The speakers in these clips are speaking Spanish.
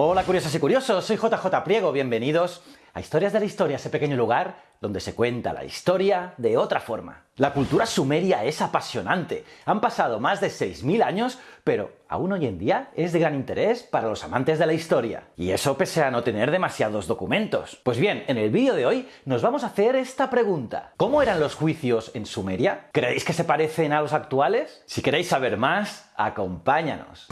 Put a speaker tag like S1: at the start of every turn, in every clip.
S1: Hola curiosas y curiosos, soy JJ Priego, bienvenidos a Historias de la Historia, ese pequeño lugar donde se cuenta la historia de otra forma. La cultura sumeria es apasionante, han pasado más de 6.000 años, pero aún hoy en día es de gran interés para los amantes de la historia. Y eso pese a no tener demasiados documentos. Pues bien, en el vídeo de hoy nos vamos a hacer esta pregunta. ¿Cómo eran los juicios en Sumeria? ¿Creéis que se parecen a los actuales? Si queréis saber más, acompáñanos.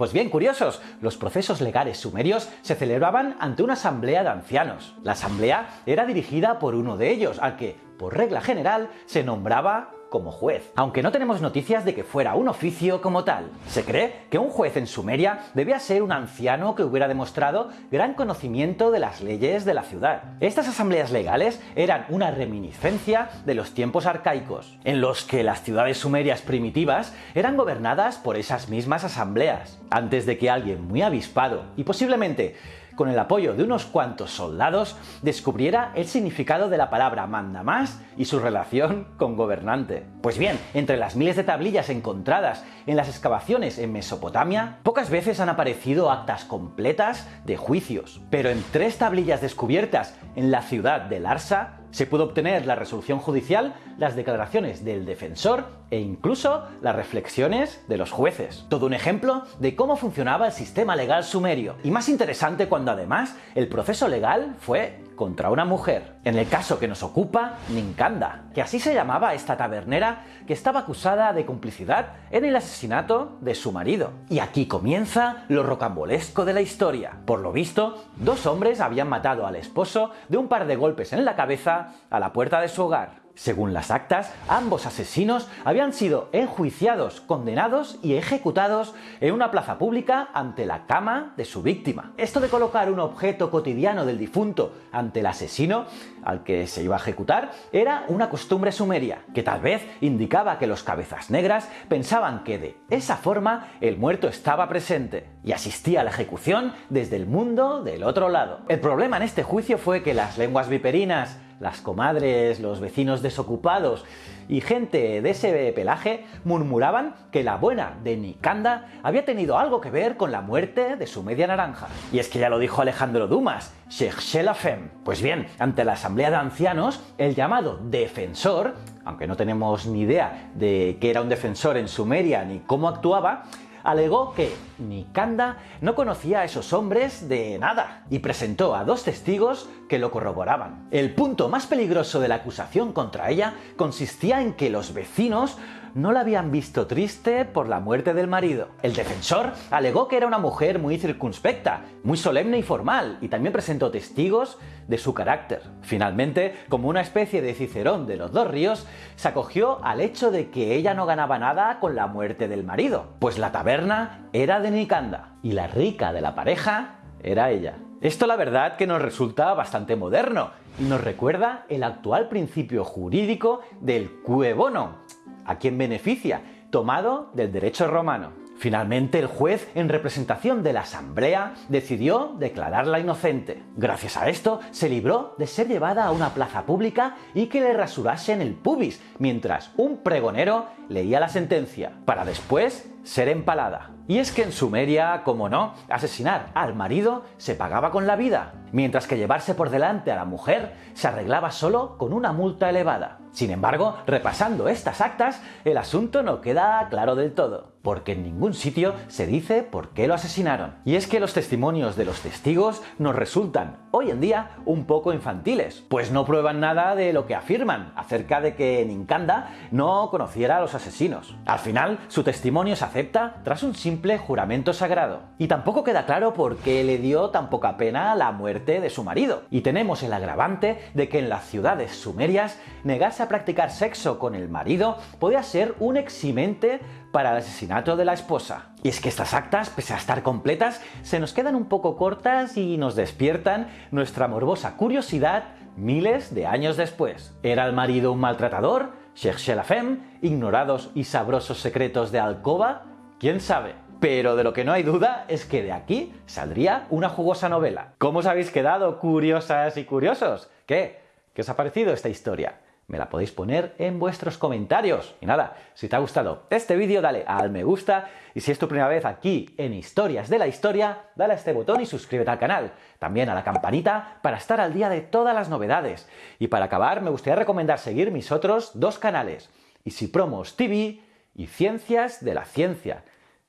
S1: Pues bien, curiosos, los procesos legales sumerios se celebraban ante una asamblea de ancianos. La asamblea era dirigida por uno de ellos, al que, por regla general, se nombraba como juez, aunque no tenemos noticias de que fuera un oficio como tal. Se cree que un juez en Sumeria debía ser un anciano que hubiera demostrado gran conocimiento de las leyes de la ciudad. Estas asambleas legales eran una reminiscencia de los tiempos arcaicos, en los que las ciudades sumerias primitivas eran gobernadas por esas mismas asambleas, antes de que alguien muy avispado y posiblemente con el apoyo de unos cuantos soldados, descubriera el significado de la palabra manda más y su relación con gobernante. Pues bien, entre las miles de tablillas encontradas en las excavaciones en Mesopotamia, pocas veces han aparecido actas completas de juicios, pero en tres tablillas descubiertas en la ciudad de Larsa se pudo obtener la resolución judicial, las declaraciones del defensor e incluso las reflexiones de los jueces. Todo un ejemplo de cómo funcionaba el sistema legal sumerio. Y más interesante cuando además el proceso legal fue contra una mujer. En el caso que nos ocupa, Ninkanda, que así se llamaba esta tabernera que estaba acusada de complicidad en el asesinato de su marido. Y aquí comienza lo rocambolesco de la historia. Por lo visto, dos hombres habían matado al esposo de un par de golpes en la cabeza a la puerta de su hogar. Según las actas, ambos asesinos habían sido enjuiciados, condenados y ejecutados en una plaza pública ante la cama de su víctima. Esto de colocar un objeto cotidiano del difunto ante el asesino al que se iba a ejecutar era una costumbre sumeria, que tal vez indicaba que los cabezas negras pensaban que de esa forma el muerto estaba presente y asistía a la ejecución desde el mundo del otro lado. El problema en este juicio fue que las lenguas viperinas las comadres, los vecinos desocupados y gente de ese pelaje murmuraban que la buena de Nikanda había tenido algo que ver con la muerte de su media naranja. Y es que ya lo dijo Alejandro Dumas, cherchez la femme. Pues bien, ante la asamblea de ancianos, el llamado defensor, aunque no tenemos ni idea de qué era un defensor en Sumeria ni cómo actuaba, alegó que Nikanda no conocía a esos hombres de nada y presentó a dos testigos que lo corroboraban. El punto más peligroso de la acusación contra ella consistía en que los vecinos no la habían visto triste por la muerte del marido. El defensor alegó que era una mujer muy circunspecta, muy solemne y formal, y también presentó testigos de su carácter. Finalmente, como una especie de cicerón de los dos ríos, se acogió al hecho de que ella no ganaba nada con la muerte del marido, pues la taberna era de Nicanda, y la rica de la pareja era ella. Esto la verdad que nos resulta bastante moderno y nos recuerda el actual principio jurídico del cue bono, a quién beneficia, tomado del derecho romano. Finalmente, el juez, en representación de la asamblea, decidió declararla inocente. Gracias a esto, se libró de ser llevada a una plaza pública y que le rasurasen el pubis, mientras un pregonero leía la sentencia, para después ser empalada. Y es que en Sumeria, como no, asesinar al marido se pagaba con la vida, mientras que llevarse por delante a la mujer se arreglaba solo con una multa elevada. Sin embargo, repasando estas actas, el asunto no queda claro del todo, porque en ningún sitio se dice por qué lo asesinaron. Y es que los testimonios de los testigos nos resultan, hoy en día, un poco infantiles, pues no prueban nada de lo que afirman acerca de que Ninkanda no conociera a los asesinos. Al final, su testimonio se acepta tras un simple juramento sagrado. Y tampoco queda claro por qué le dio tan poca pena la muerte de su marido. Y tenemos el agravante de que en las ciudades sumerias negarse a practicar sexo con el marido podía ser un eximente para el asesinato de la esposa. Y es que estas actas, pese a estar completas, se nos quedan un poco cortas y nos despiertan nuestra morbosa curiosidad miles de años después. ¿Era el marido un maltratador? ¿Cherchez la femme? ¿Ignorados y sabrosos secretos de alcoba? ¿Quién sabe? Pero de lo que no hay duda es que de aquí saldría una jugosa novela. ¿Cómo os habéis quedado, curiosas y curiosos? ¿Qué? ¿Qué os ha parecido esta historia? Me la podéis poner en vuestros comentarios. Y nada, si te ha gustado este vídeo, dale al me gusta y si es tu primera vez aquí en Historias de la Historia, dale a este botón y suscríbete al canal. También a la campanita para estar al día de todas las novedades. Y para acabar, me gustaría recomendar seguir mis otros dos canales, Easy Promos TV y Ciencias de la Ciencia.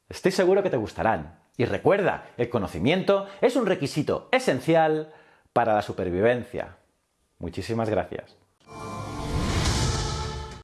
S1: Estoy seguro que te gustarán. Y recuerda, el conocimiento es un requisito esencial para la supervivencia. Muchísimas gracias.